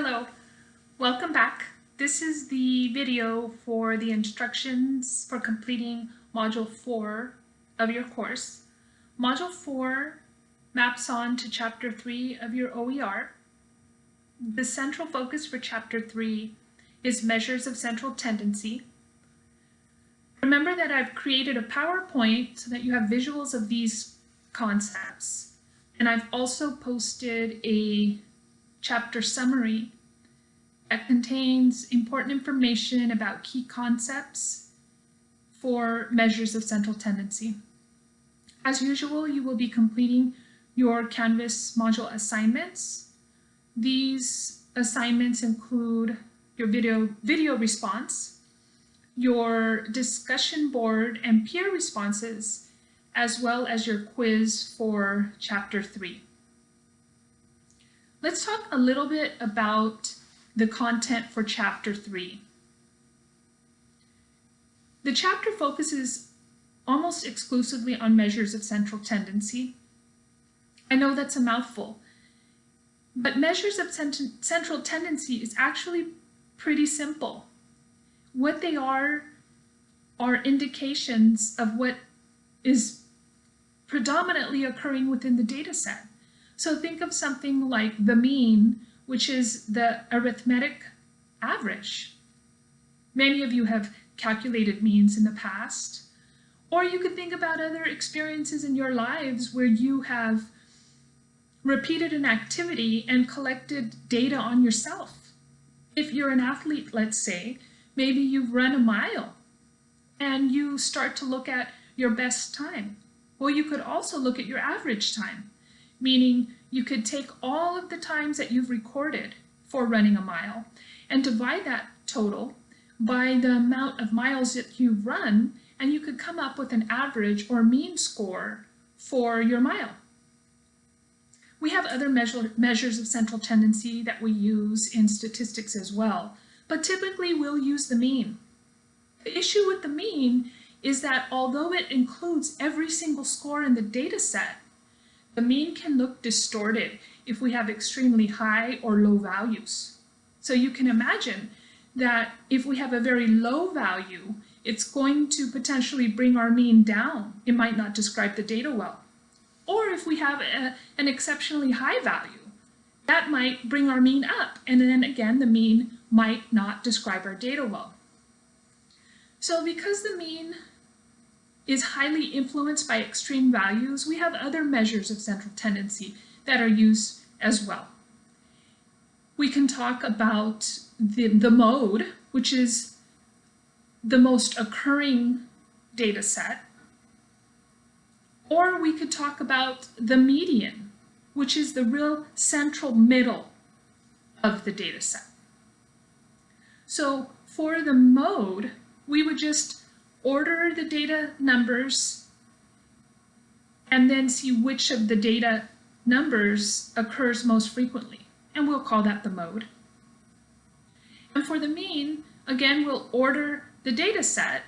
Hello, welcome back. This is the video for the instructions for completing Module 4 of your course. Module 4 maps on to Chapter 3 of your OER. The central focus for Chapter 3 is measures of central tendency. Remember that I've created a PowerPoint so that you have visuals of these concepts. And I've also posted a chapter summary that contains important information about key concepts for measures of central tendency. As usual, you will be completing your Canvas module assignments. These assignments include your video, video response, your discussion board and peer responses, as well as your quiz for chapter three. Let's talk a little bit about the content for chapter three. The chapter focuses almost exclusively on measures of central tendency. I know that's a mouthful, but measures of central tendency is actually pretty simple. What they are are indications of what is predominantly occurring within the data set. So think of something like the mean, which is the arithmetic average. Many of you have calculated means in the past. Or you could think about other experiences in your lives where you have repeated an activity and collected data on yourself. If you're an athlete, let's say, maybe you've run a mile and you start to look at your best time. Well, you could also look at your average time meaning you could take all of the times that you've recorded for running a mile and divide that total by the amount of miles that you've run and you could come up with an average or mean score for your mile. We have other measure, measures of central tendency that we use in statistics as well, but typically we'll use the mean. The issue with the mean is that although it includes every single score in the data set, the mean can look distorted if we have extremely high or low values. So you can imagine that if we have a very low value, it's going to potentially bring our mean down. It might not describe the data well. Or if we have a, an exceptionally high value, that might bring our mean up. And then again, the mean might not describe our data well. So because the mean is highly influenced by extreme values, we have other measures of central tendency that are used as well. We can talk about the, the mode, which is the most occurring data set, or we could talk about the median, which is the real central middle of the data set. So for the mode, we would just order the data numbers and then see which of the data numbers occurs most frequently. And we'll call that the mode. And for the mean, again, we'll order the data set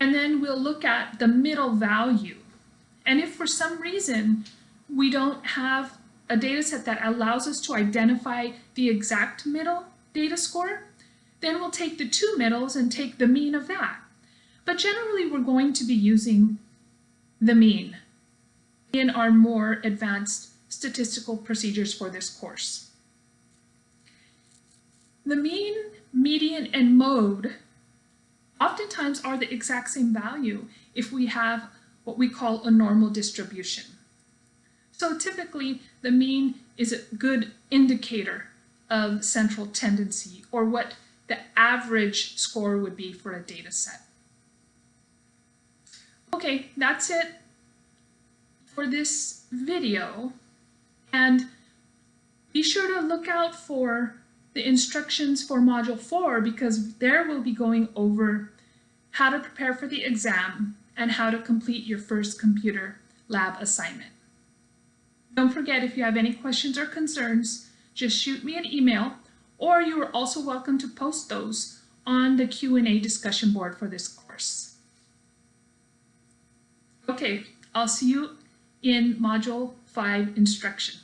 and then we'll look at the middle value. And if for some reason we don't have a data set that allows us to identify the exact middle data score, then we'll take the two middles and take the mean of that. But generally, we're going to be using the mean in our more advanced statistical procedures for this course. The mean, median, and mode oftentimes are the exact same value if we have what we call a normal distribution. So typically, the mean is a good indicator of central tendency or what the average score would be for a data set. Okay, that's it for this video. And be sure to look out for the instructions for Module 4 because there we'll be going over how to prepare for the exam and how to complete your first computer lab assignment. Don't forget if you have any questions or concerns, just shoot me an email or you are also welcome to post those on the Q&A discussion board for this course. Okay, I'll see you in Module 5 instruction.